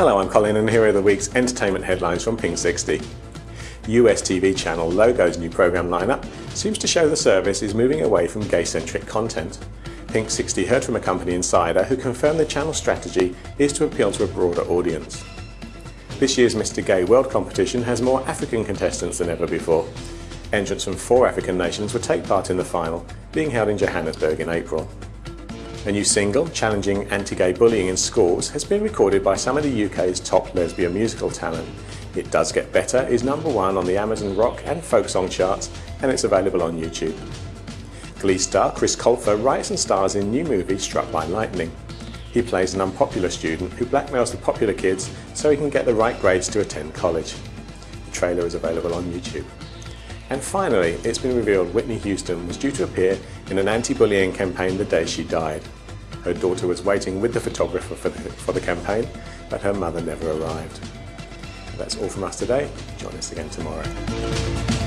Hello, I'm Colin and here are the week's entertainment headlines from Pink 60. US TV channel Logo's new programme lineup seems to show the service is moving away from gay-centric content. Pink 60 heard from a company insider who confirmed the channel's strategy is to appeal to a broader audience. This year's Mr Gay World competition has more African contestants than ever before. Entrants from four African nations will take part in the final, being held in Johannesburg in April. A new single challenging anti-gay bullying in schools has been recorded by some of the UK's top lesbian musical talent. It Does Get Better is number one on the Amazon rock and folk song charts and it's available on YouTube. Glee star Chris Colfer writes and stars in new movie Struck by Lightning. He plays an unpopular student who blackmails the popular kids so he can get the right grades to attend college. The trailer is available on YouTube. And finally, it's been revealed Whitney Houston was due to appear in an anti-bullying campaign the day she died. Her daughter was waiting with the photographer for the, for the campaign, but her mother never arrived. That's all from us today. Join us again tomorrow.